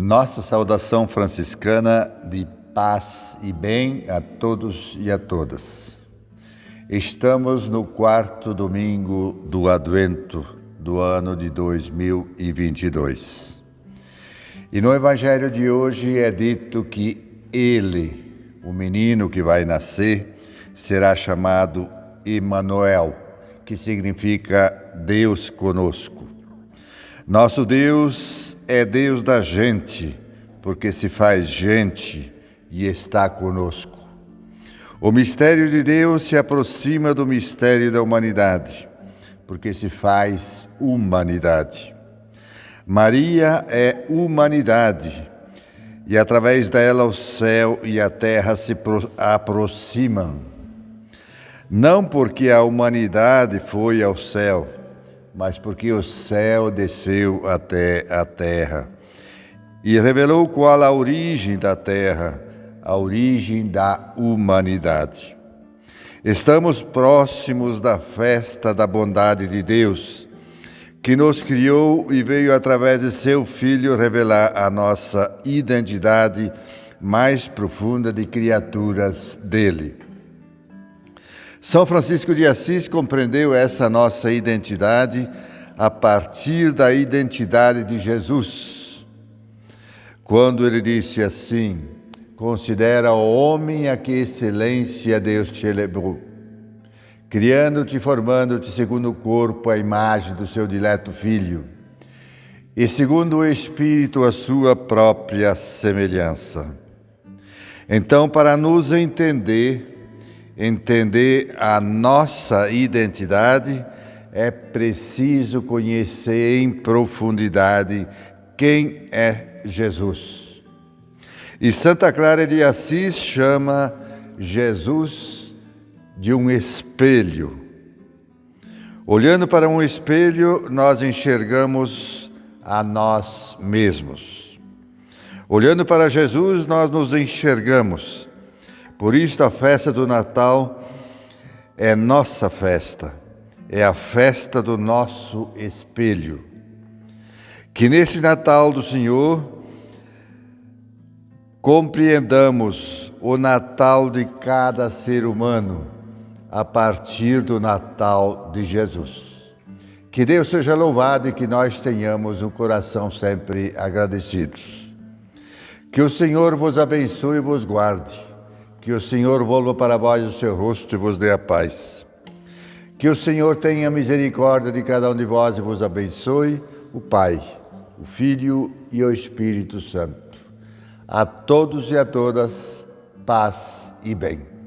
Nossa saudação franciscana de paz e bem a todos e a todas. Estamos no quarto domingo do Advento do ano de 2022. E no Evangelho de hoje é dito que ele, o menino que vai nascer, será chamado Emanuel, que significa Deus conosco. Nosso Deus é Deus da gente, porque se faz gente e está conosco. O mistério de Deus se aproxima do mistério da humanidade, porque se faz humanidade. Maria é humanidade, e através dela o céu e a terra se aproximam. Não porque a humanidade foi ao céu, mas porque o céu desceu até a terra e revelou qual a origem da terra, a origem da humanidade. Estamos próximos da festa da bondade de Deus, que nos criou e veio através de seu Filho revelar a nossa identidade mais profunda de criaturas dele. São Francisco de Assis compreendeu essa nossa identidade a partir da identidade de Jesus. Quando ele disse assim: Considera o homem a que excelência Deus te elevou, criando-te e formando-te segundo o corpo, a imagem do seu dileto Filho, e segundo o Espírito, a sua própria semelhança. Então, para nos entender, entender a nossa identidade, é preciso conhecer em profundidade quem é Jesus. E Santa Clara de Assis chama Jesus de um espelho. Olhando para um espelho, nós enxergamos a nós mesmos. Olhando para Jesus, nós nos enxergamos por isso, a festa do Natal é nossa festa, é a festa do nosso espelho. Que nesse Natal do Senhor compreendamos o Natal de cada ser humano a partir do Natal de Jesus. Que Deus seja louvado e que nós tenhamos um coração sempre agradecidos. Que o Senhor vos abençoe e vos guarde. Que o Senhor volva para vós o seu rosto e vos dê a paz. Que o Senhor tenha misericórdia de cada um de vós e vos abençoe, o Pai, o Filho e o Espírito Santo. A todos e a todas, paz e bem.